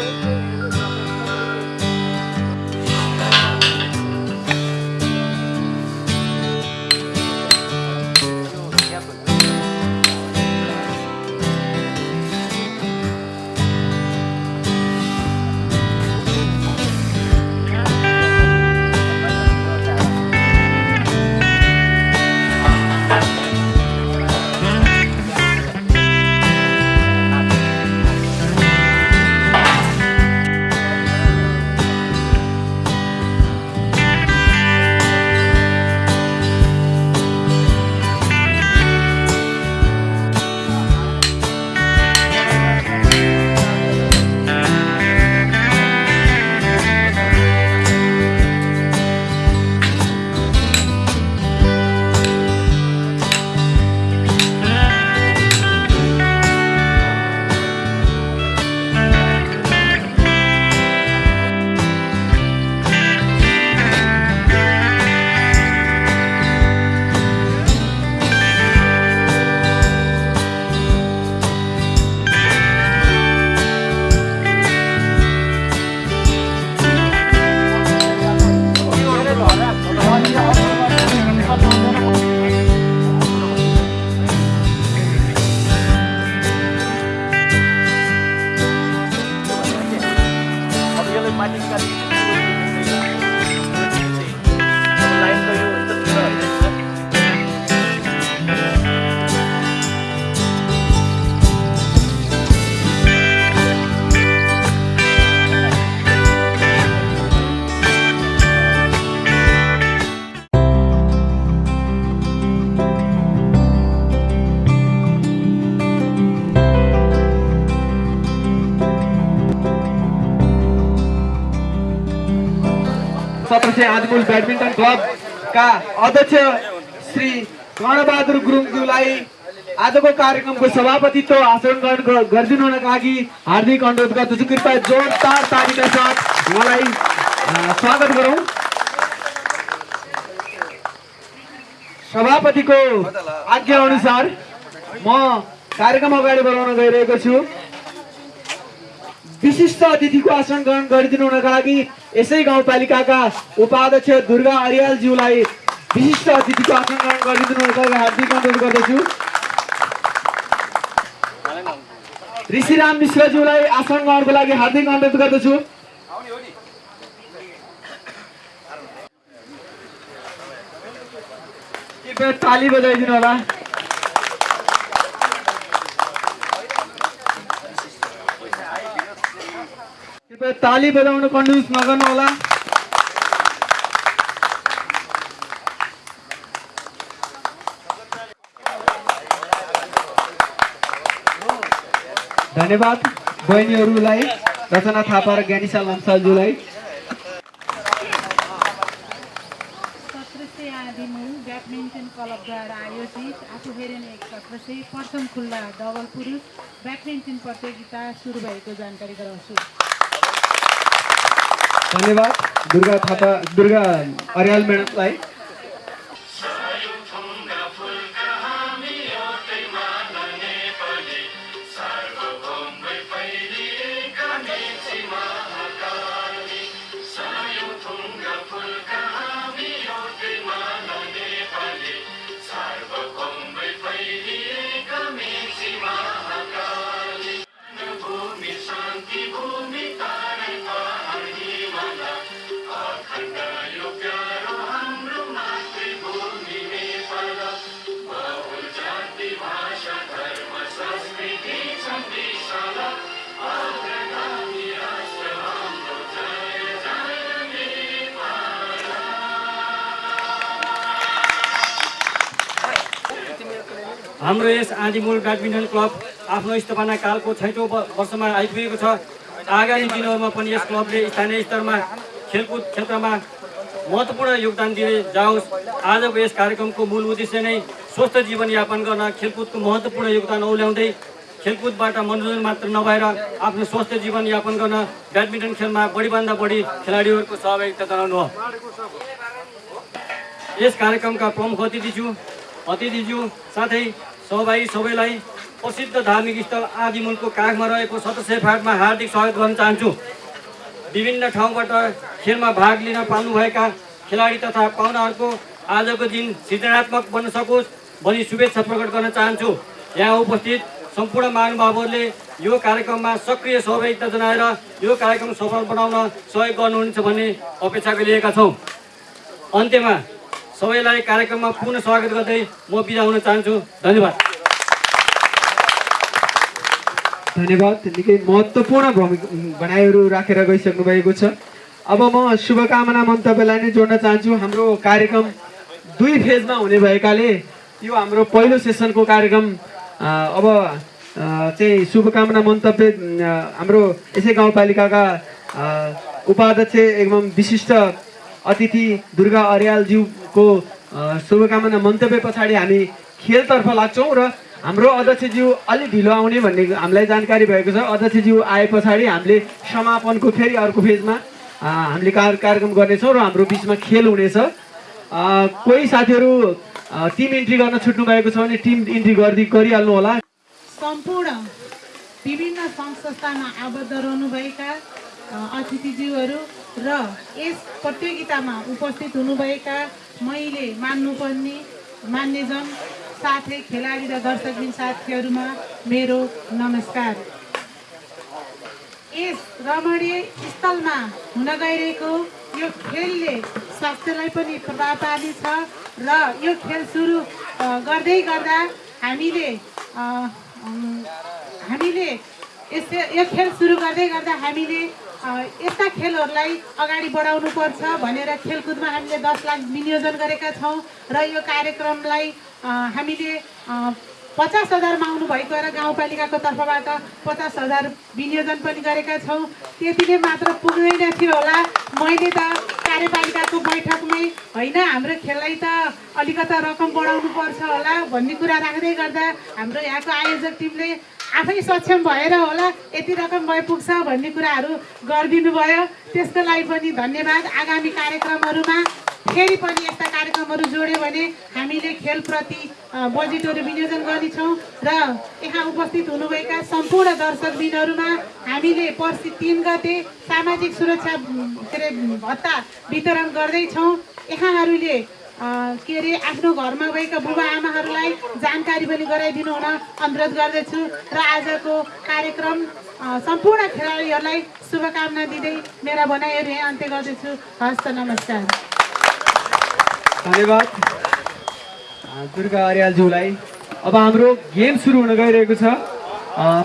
अब आदिमूल ब्याडमिन्टन क्लबका अध्यक्ष श्री कर्णबहादुर गुरुङज्यूलाई आजको कार्यक्रमको सभापतित्व आचरण गरिदिनु हुनका लागि हार्दिक अनुरोध गर्दछु। कृपया जोरदार तालिका साथ अ, स्वागत गरौँ। सभापतिको आज्ञा अनुसार म कार्यक्रम अगाडि बढाउन गइरहेको छु। विशिष्ट अतिथिको आसन ग्रहण गरिदिनु हुनका लागि यसै गाउँपालिकाका उपाध्यक्ष दुर्गा अरियालज्यूलाई विशिष्ट अतिथिको आसन ग्रहण गरिदिनु हार्दिक अनुरोध गर्दछु। ऋषिराम मिश्रज्यूलाई आसन ग्रहणको लागि हार्दिक अनुरोध गर्दछु। कृपया ताली बजाइदिनु होला कृपया ताली बजाउन कन्जुस नगर्नु होला। धन्यवाद बहिनीहरूलाई रचना थापा र ज्ञानिसा लम्सालज्यूलाई ब्याडमिन्टन क्लबद्वारा आयोजित आफू हेरेन एक प्रथम खुल्ला डबल पुरुष ब्याडमिन्टन प्रतियोगिता सुरु भएको जानकारी गराउँछु। धन्यवाद दुर्गा थापा दुर्गा अर्याल म्याडमलाई। हाम्रो यस आदिमूल ब्याडमिन्टन क्लब आफ्नो स्थापना कालको छैटौँ वर्षमा आइपुगेको छ। आगामी दिनहरूमा पनि यस क्लबले स्थानीय स्तरमा खेलकुद क्षेत्रमा महत्त्वपूर्ण योगदान दिए जाओस्। आजको यस कार्यक्रमको मूल उद्देश्य नै स्वस्थ जीवनयापन गर्न खेलकुदको महत्त्वपूर्ण योगदान औल्याउँदै खेलकुदबाट मनोरञ्जन मात्र नभएर आफ्नो स्वस्थ जीवनयापन गर्न ब्याडमिन्टन खेलमा बढीभन्दा बढी खेलाडीहरूको सहभागिता जनाउनु हो। यस कार्यक्रमका प्रमुख अतिथिज्यू अतिथिज्यू साथै सहभागी सबैलाई प्रसिद्ध धार्मिक स्थल आदिमूलको काखमा रहेको सतसय फाटमा हार्दिक स्वागत गर्न चाहन्छु। विभिन्न ठाउँबाट खेलमा भाग लिन पाउनुभएका खेलाडी तथा पाहुनाहरूको आजको दिन सृजनात्मक बन्न सकोस् भनी शुभेच्छा प्रकट गर्न चाहन्छु। यहाँ उपस्थित सम्पूर्ण महानुभावहरूले यो कार्यक्रममा सक्रिय सहभागिता जनाएर यो कार्यक्रम सफल बनाउन सहयोग गर्नुहुनेछ भन्ने अपेक्षा गरिएका छौँ। अन्त्यमा सबैलाई कार्यक्रममा पुनः स्वागत गर्दै म बिदा हुन चाहन्छु। धन्यवाद। धन्यवाद। निकै महत्त्वपूर्ण भनाइहरू राखेर गइसक्नु भएको छ। अब म शुभकामना मन्तव्यलाई नै जोड्न चाहन्छु। हाम्रो कार्यक्रम दुई फेजमा हुने भएकाले यो हाम्रो पहिलो सेसनको कार्यक्रम अब चाहिँ शुभकामना मन्तव्य हाम्रो यसै गाउँपालिकाका उपाध्यक्ष एवं विशिष्ट अतिथि दुर्गा अर्यालज्यूको शुभकामना मन्तव्य पछाडि हामी खेलतर्फ लाग्छौँ र हाम्रो अध्यक्षज्यू अलिक ढिलो आउने भन्ने हामीलाई जानकारी भएको छ। अध्यक्षज्यू आए पछाडि हामीले समापनको फेरि अर्को फेजमा हामीले कार कार्यक्रम गर्नेछौँ र हाम्रो बिचमा खेल हुनेछ। कोही साथीहरू टिम इन्ट्री गर्न छुट्नु भएको छ भने टिम इन्ट्री गरिदि गरिहाल्नु होला। सम्पूर्ण विभिन्न सङ्घ संस्थामा आबद्ध रहनुभएका अतिथिज्यूहरू र यस प्रतियोगितामा उपस्थित हुनुभएका मैले मान्नुपर्ने मान्यजन साथै खेलाडी र दर्शकबिन साथीहरूमा मेरो नमस्कार। यस रमणीय स्थलमा हुन गइरहेको यो खेलले स्वास्थ्यलाई पनि प्रभाव पार्नेछ र यो खेल सुरु गर्दै गर्दा हामीले हामीले यस यो खेल सुरु गर्दै गर्दा हामीले यस्ता खेलहरूलाई अगाडि बढाउनु पर्छ भनेर खेलकुदमा हामीले दस लाख विनियोजन गरेका छौँ र यो कार्यक्रमलाई हामीले पचास हजारमा आउनुभएको र गाउँपालिकाको तर्फबाट पचास हजार विनियोजन पनि गरेका छौँ। त्यति नै मात्र पुग्दैन थियो होला। मैले त कार्यपालिकाको बैठकमै होइन हाम्रो खेललाई त अलिकता रकम बढाउनु पर्छ होला भन्ने कुरा राख्दै गर्दा हाम्रो यहाँको आयोजक टिमले आफै सक्षम भएर होला यति रकम भए पुग्छ भन्ने कुराहरू गरिदिनु भयो त्यसको लागि पनि धन्यवाद। आगामी कार्यक्रमहरूमा फेरि पनि यस्ता कार्यक्रमहरू जोड्यो भने हामीले खेलप्रति बजेटहरू विनियोजन गर्नेछौँ र यहाँ उपस्थित हुनुभएका सम्पूर्ण दर्शकबिनहरूमा हामीले पर्सि तिन गते सामाजिक सुरक्षा के अरे भत्ता वितरण गर्दैछौँ। यहाँहरूले के अरे आफ्नो घरमा भएका बुबा आमाहरूलाई जानकारी पनि गराइदिनु हुन अनुरोध गर्दछु र आजको कार्यक्रम सम्पूर्ण खेलाडीहरूलाई शुभकामना दिँदै मेरा भनाइहरू यहाँ अन्त्य गर्दछु। हस्त नमस्कार। धन्यवाद। दुर्गा अर्यालज्यूलाई। अब हाम्रो गेम सुरु हुन गइरहेको छ।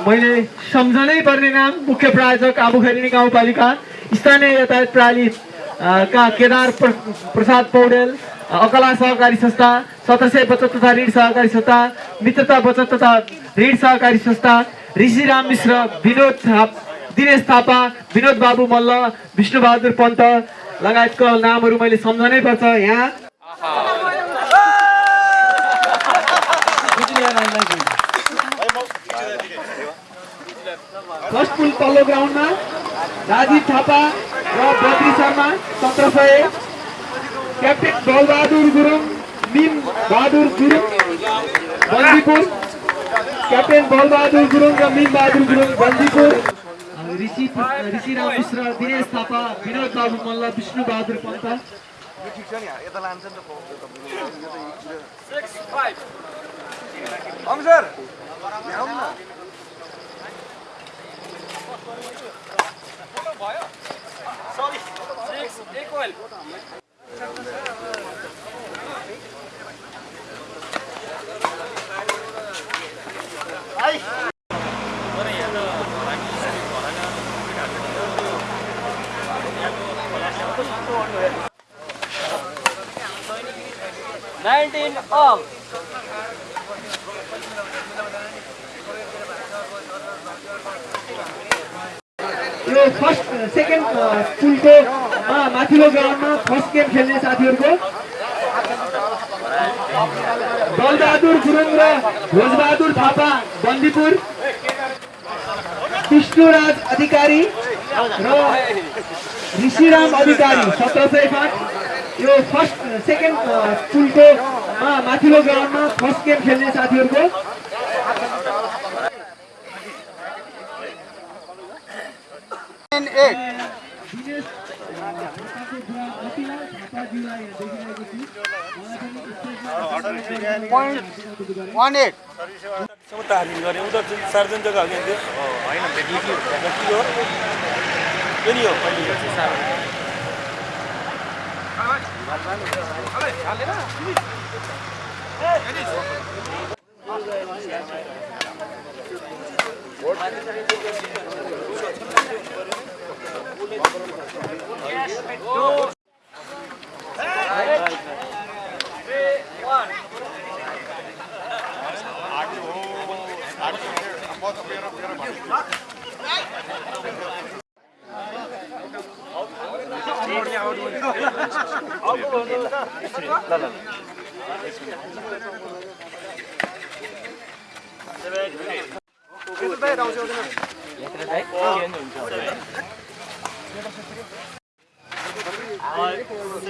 मैले सम्झनै पर्ने नाम मुख्य प्रायोजक आबुखैरिनी गाउँपालिका स्थानीय यातायात प्रणाली का केदार प्र- प्रसाद पौडेल अकला सहकारी संस्था सत्र सय बचत तथा ऋण सहकारी संस्था मित्रता बचत तथा ऋण सहकारी संस्था ऋषिराम मिश्र विनोद दिनेश थापा विनोद बाबु मल्ल विष्णुबहादुर पन्त लगायतको नामहरू मैले सम्झनै पर्छ यहाँ। फर्स्ट पुल तल्लो ग्राउन्डमा राजीव थापा र बद्री शर्मा सत्र सय क्याप्टेन बलबहादुर गुरुङ निम बहादुर गुरुङ बन्दीपुर क्याप्टेन बलबहादुर गुरुङ र मिम बहादुर गुरुङ बन्दीपुर ऋषि ऋषिराम मिश्र दिनेश थापा विनोद बाबु मल्ल विष्णु बहादुर पन्त ठिक छ नि यता लान्छ नि त अङ्सर ल्याउनु न यो फर्स्ट सेकेन्ड माथिल्लो ग्राउन्डमा फर्स्ट गेम खेल्ने साथीहरूको। बलबहादुर गुरुङ र भोजबहादुर थापा बन्दीपुर। विष्णुराज अधिकारी र ऋषिराम अधिकारी सत्र सय पाँच यो फर्स्ट सेकेन्ड पुलको माथिल्लो ग्राउन्डमा फर्स्ट गेम खेल्ने साथीहरूको। हामी गऱ्यौँ उता सार्वजनिक जग्गा हो कि हो हुन्छ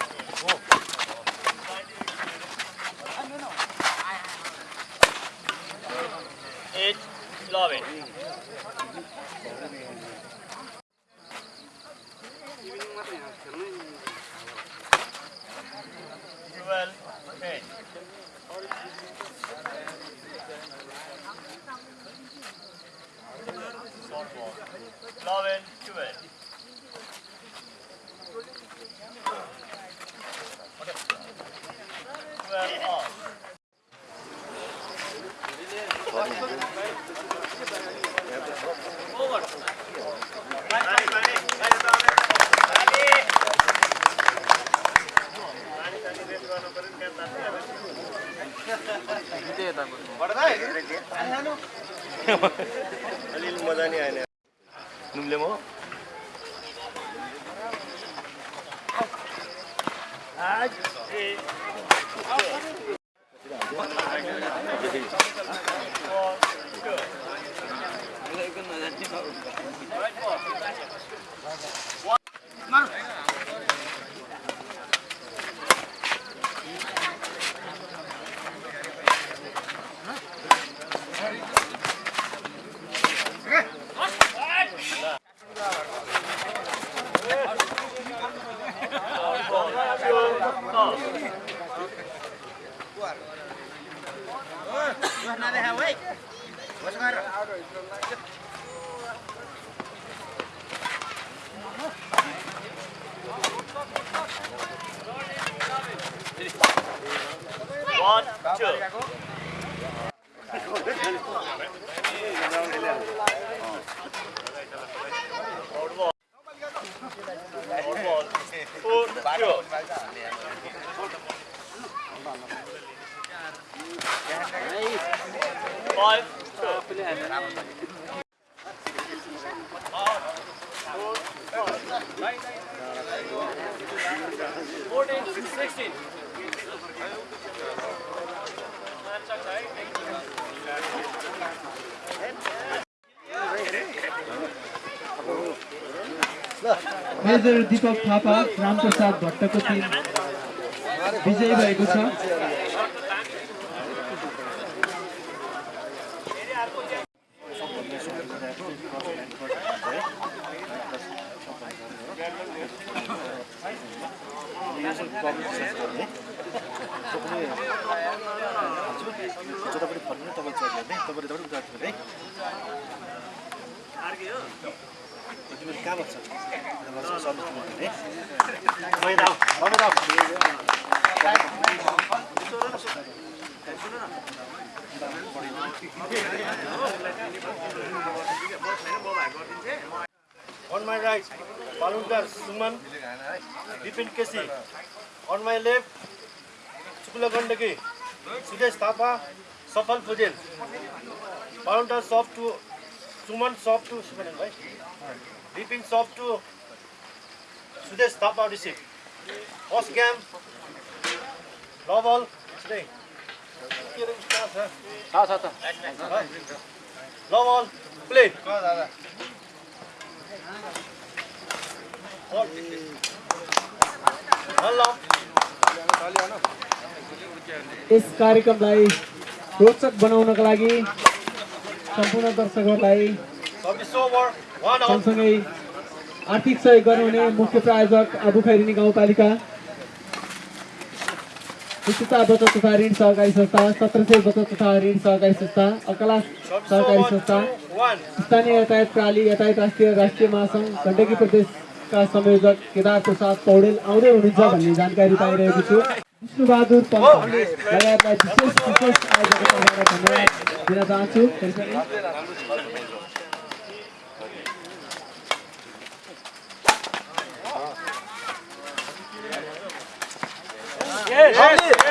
I just major Deepak Thapa Ramprasad भट्टको team विजयी भएको छ। पुल सुदेश थापा सफल पुजेल बालुन्टर सप टु सुमन सप टु सुमन भाइ? बिपिन सप टु सुदेश थापा ऋषि फर्स्ट क्याम्प लबल लबल प्ले हेलो यस कार्यक्रमलाई रोचक बनाउनका लागि सम्पूर्ण दर्शकहरूलाई. सँगसँगै आर्थिक सहयोग गर्नुहुने मुख्य प्रायोजक आबु खैरिनी गाउँपालिका विशेषता बचत तथा ऋण सहकारी संस्था सत्र सय बचत तथा ऋण सहकारी संस्था अकला सहकारी. संस्था. स्थानीय यातायात प्रणाली यातायात राष्ट्रिय राष्ट्रिय महासङ्घ गण्डकी प्रदेशका संयोजक केदार प्रसाद पौडेल आउँदै हुनुहुन्छ भन्ने जानकारी पाइरहेको छु विष्णुबहादुर लगायतलाई विशेष विशेष तर्फबाट धन्यवाद दिन चाहन्छु फेरि पनि यसै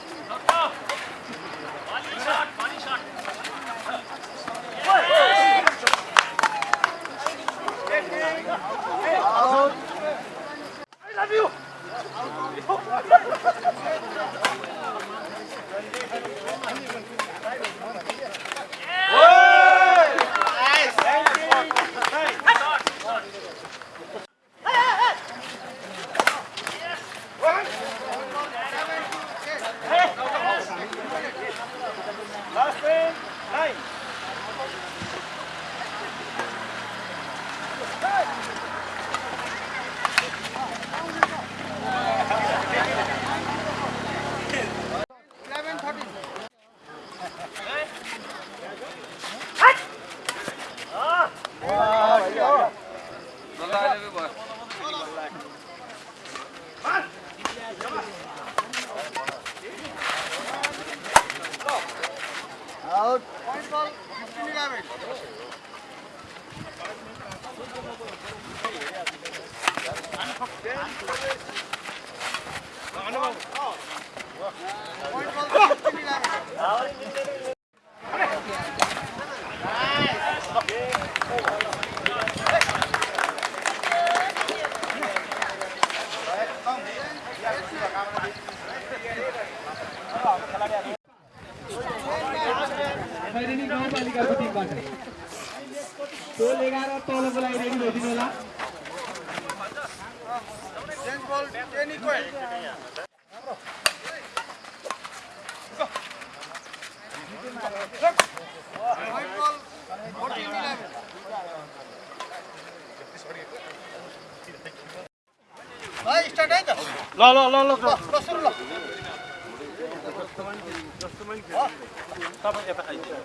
ल ल ल ल तपाईँ यता आइदिनु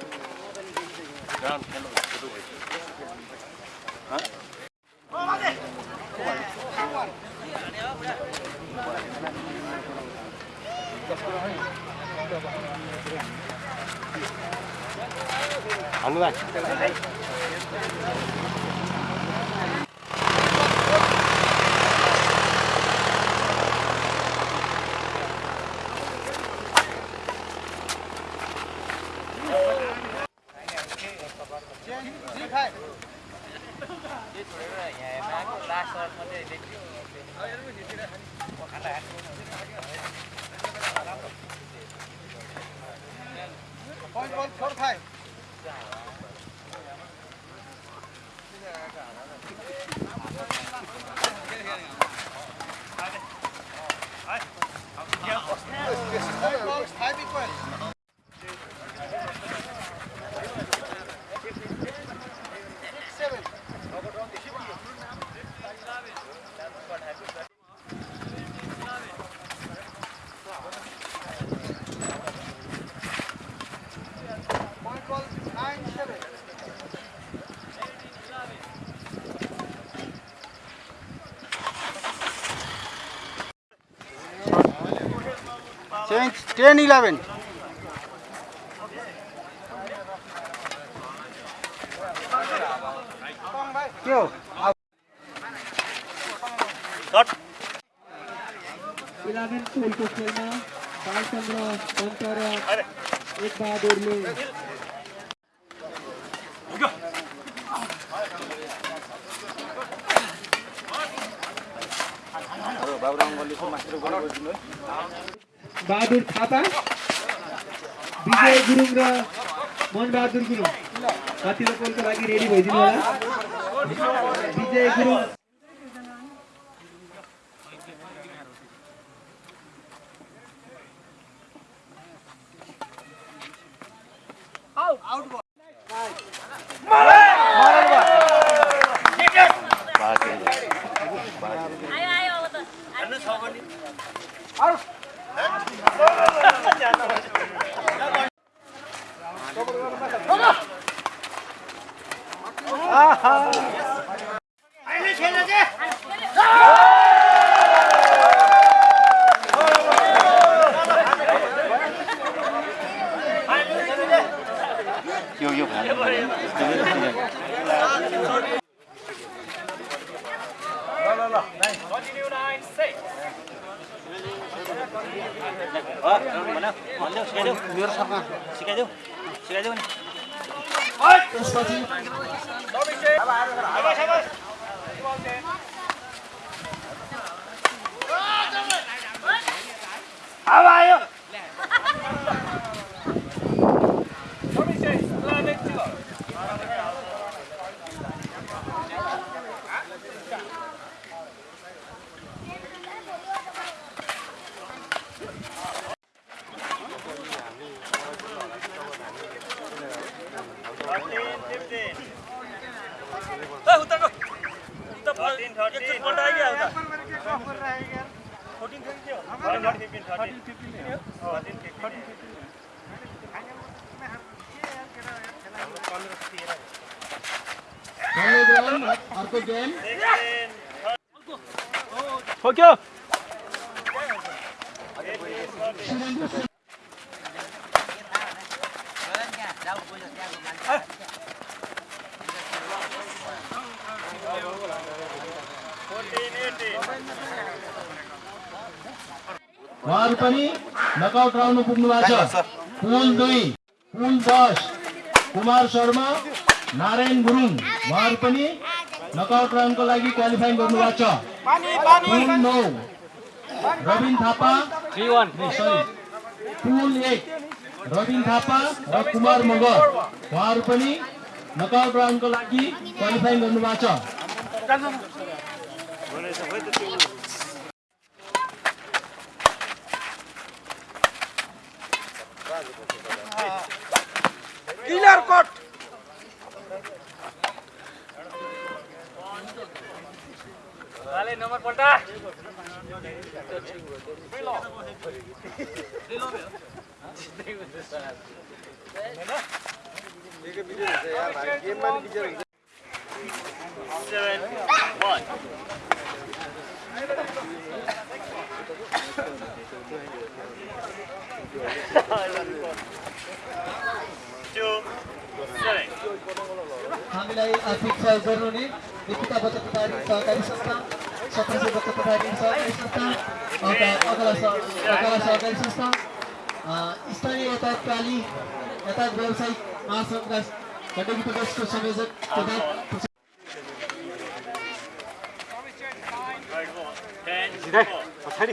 Cái. change 10 11 मनबहादुर गुरुङ कतिलो पोलको लागि रेडी भइदिनु होला विजय गुरुङ Apa. गुरुङ उहाँहरू पनि नकआउट राउन्डको लागि क्वालिफाइङ गर्नुभएको छ। पुल नौ रविन थापा सरी पुल एक रविन थापा र कुमार मगर। उहाँहरू पनि नकआउट राउन्डको लागि क्वालिफाइङ गर्नुभएको छ। सेभेन वान टु सेभेन हामीलाई आर्थिक सहयोग गर्नुहुने निकिता बचत प्रदायिनी सहकारी संस्था सत्र सय बचत प्रदायिनी सहकारी संस्था अगा- अगला सह- अगला सहकारी संस्था अ, स्थानीय यातायात प्राली यातायात व्यावसायिक महासङ्घका गण्डकी प्रदेशको संयोजक तथा पछाडि।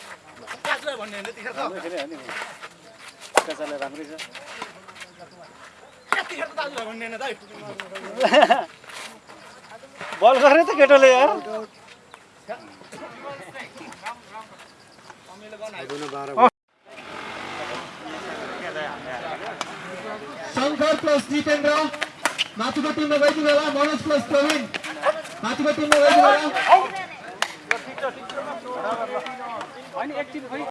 राम्रै छ बल गर्ने त केटोले यार शङ्कर प्लस जितेन्द्र माथिको टिममा गइदिनु होला मनोज प्लस प्रवीण माथिको टिममा गइदिनु होला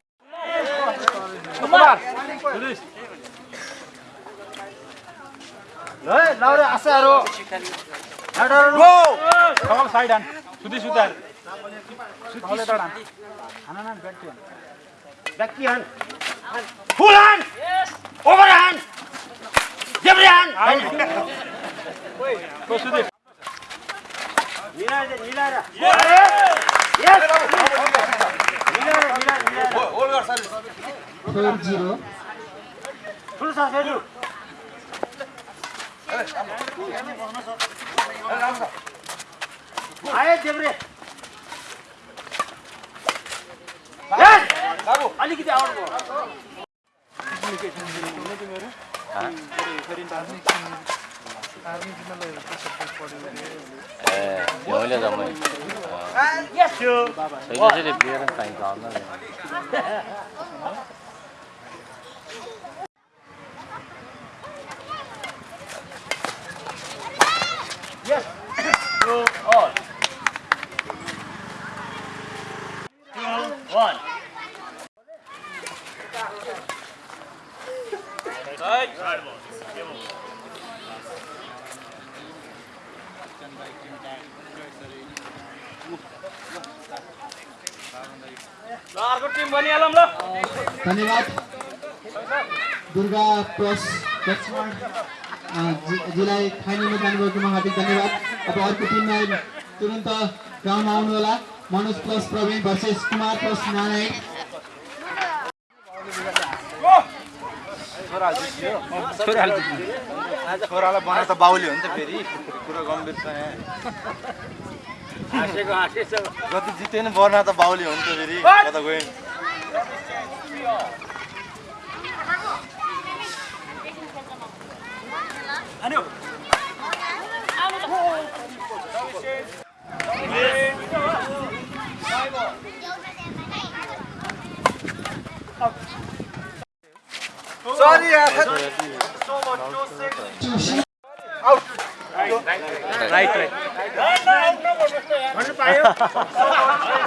ल लाउरे आशाहरू गो कमल साइड हान सुधी सुतार सुधी तडान हान हान ब्याक्की हान ब्याक्की हान फुल हान ओभर हान जेब्रे हान को सुधी मिलाएर मिलाएर यस मिलाएर मिलाएर फोर जिरो ठुलो फेरि आए देब्रे बाबु चाहिन्छ टिम बनिहालौँ ल धन्यवाद अ, जी- जीलाई फाइनलमा जानुभएकोमा हार्दिक धन्यवाद। अब अर्को टिममा तुरन्त ग्राउन्डमा आउनु होला। Manoj plus Praveen versus Kumar plus Narayan. छोरालाई बनाएर त बाउले हो नि त फेरि। कुरा गम्भीर छ यहाँ। हाँसेको हाँसे छ। जति जित्यो नि बर्ना त बाउले हो नि त फेरि। कता गयो 아니요. 아무도. 쏘리야. 아웃. 라이트. 라이트. 먼저 봐요.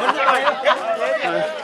먼저 봐요.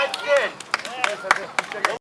बताएको Yes!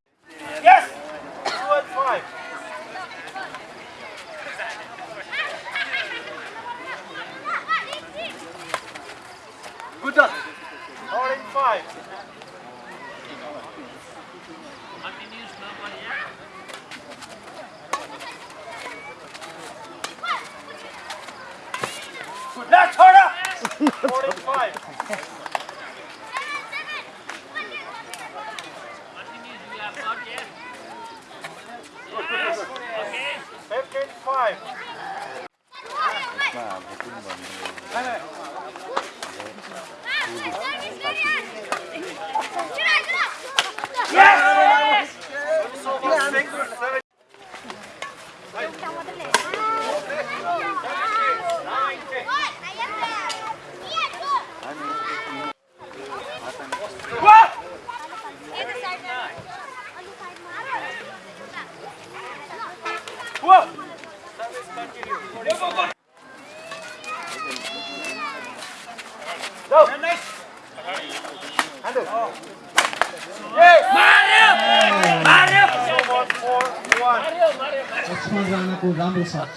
लक्ष्मण राणाको राम्रो साथ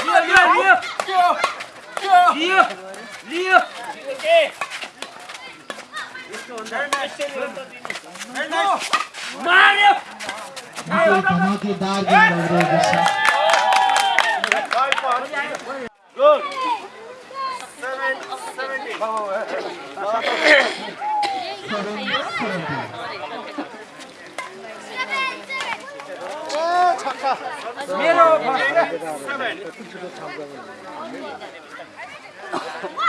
धमाकेदार गेम भइरहेको छ सेभेन सेभेन्टी मेरी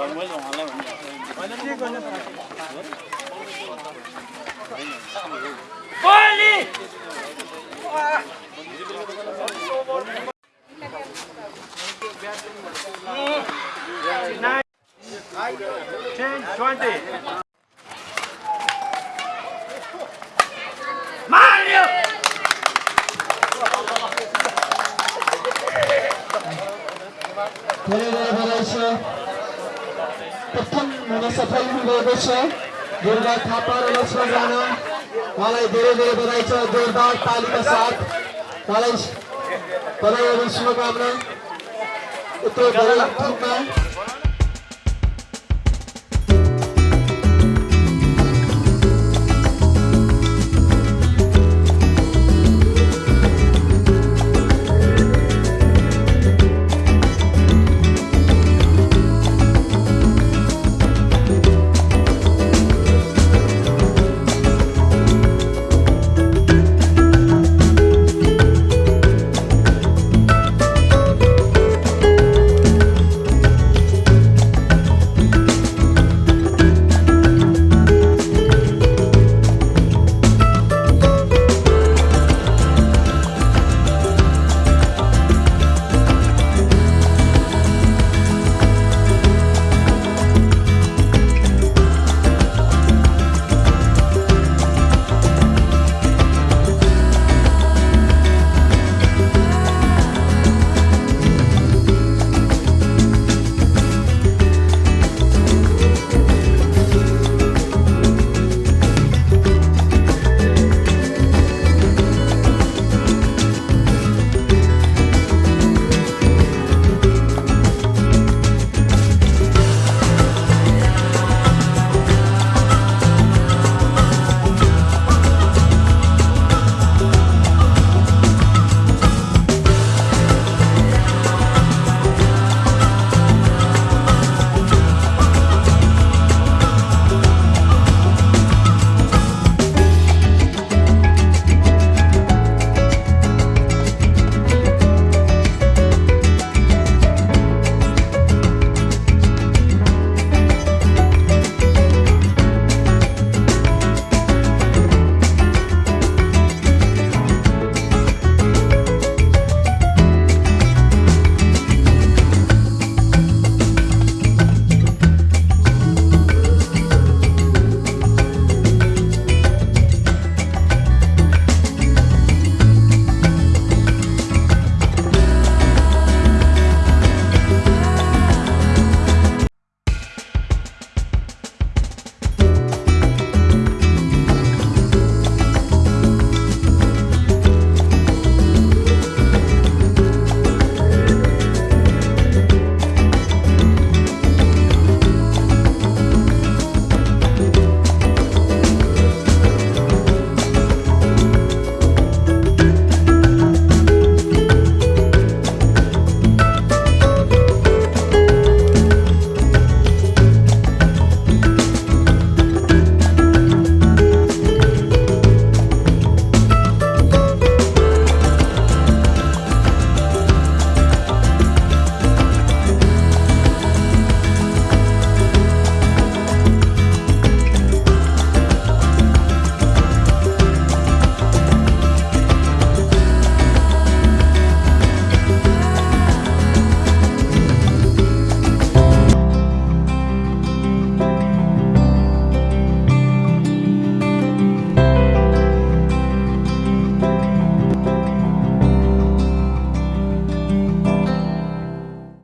गर्नु पर्यो गोली मार्यो धेरै धेरै बधाई छ प्रथम हुन सफल हुनुभएको छ दुर्गा थापा र लक्ष्मण राणा उहाँलाई धेरै धेरै बधाई छ जोरदार तालीका साथ। उहाँलाई बधाई अनि शुभकामना। यत्रो धेरै